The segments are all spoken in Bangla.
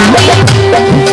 Thank you.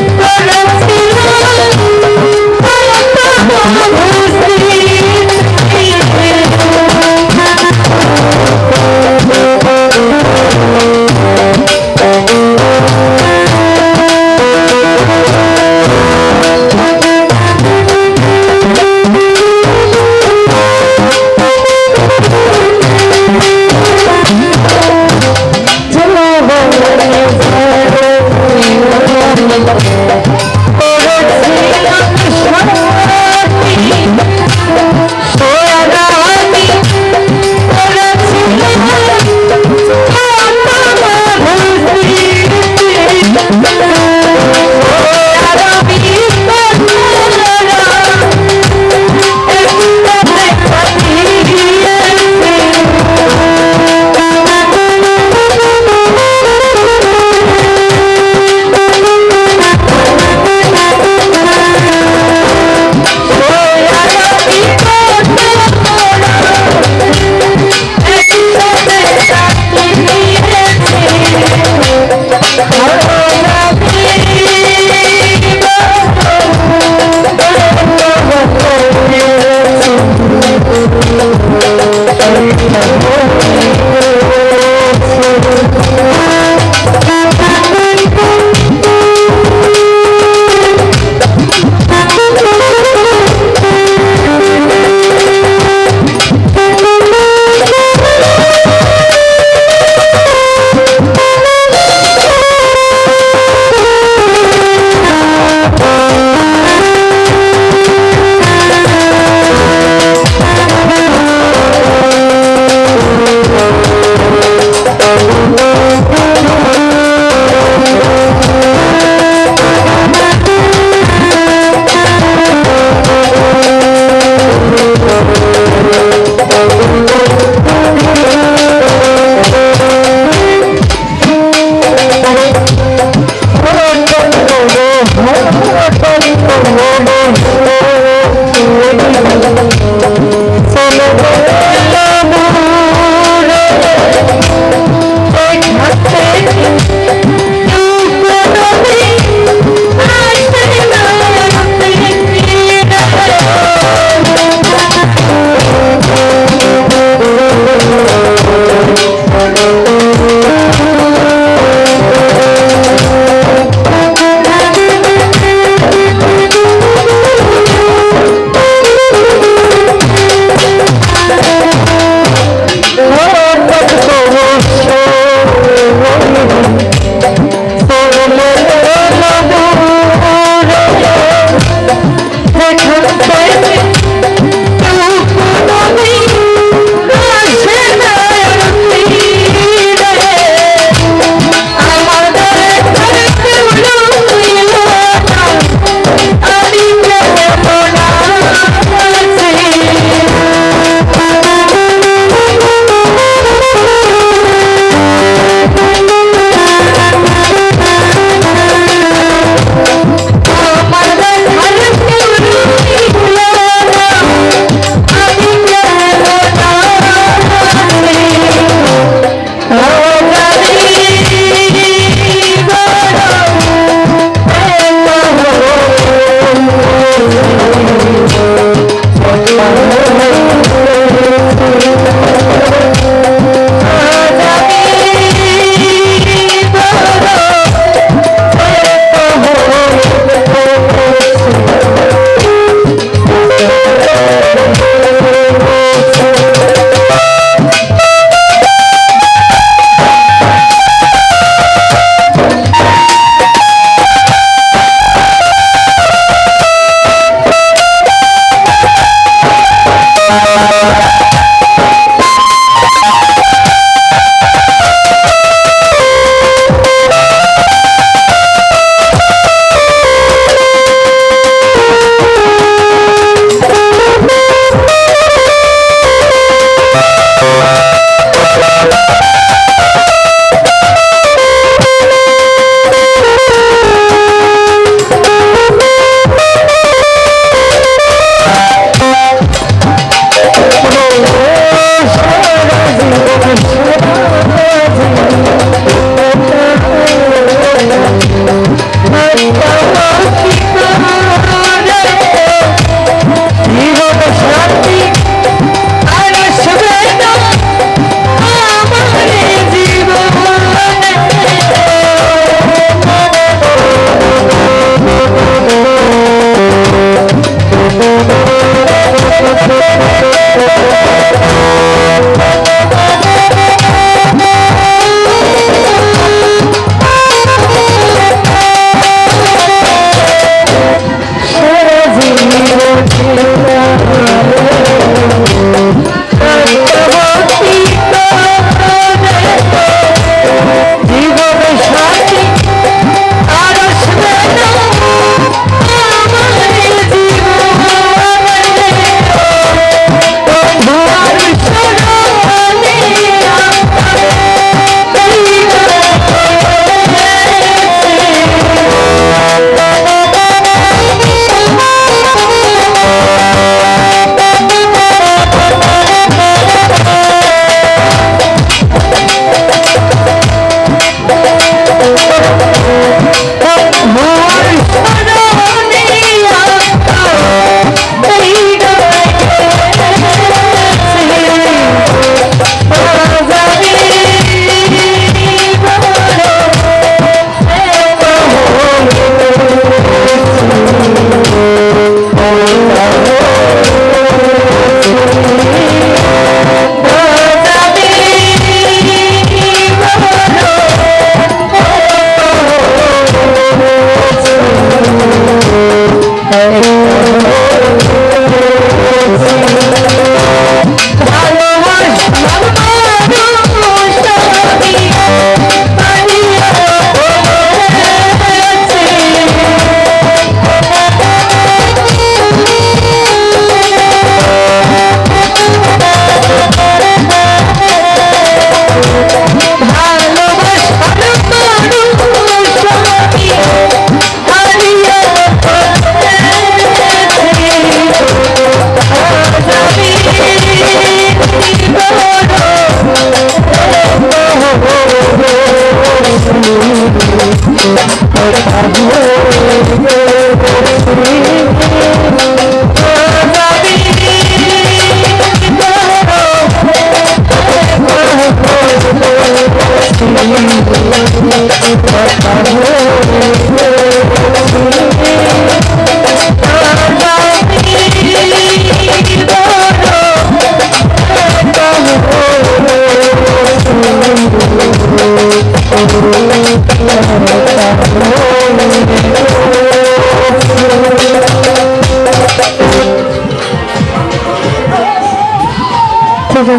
সেই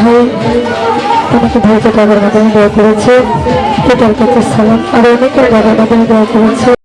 ভাই তোমাকে ভাইকে টাকার করেছে। সালাম। আর অনেকের টাকার মাধ্যমে দেওয়া করেছে।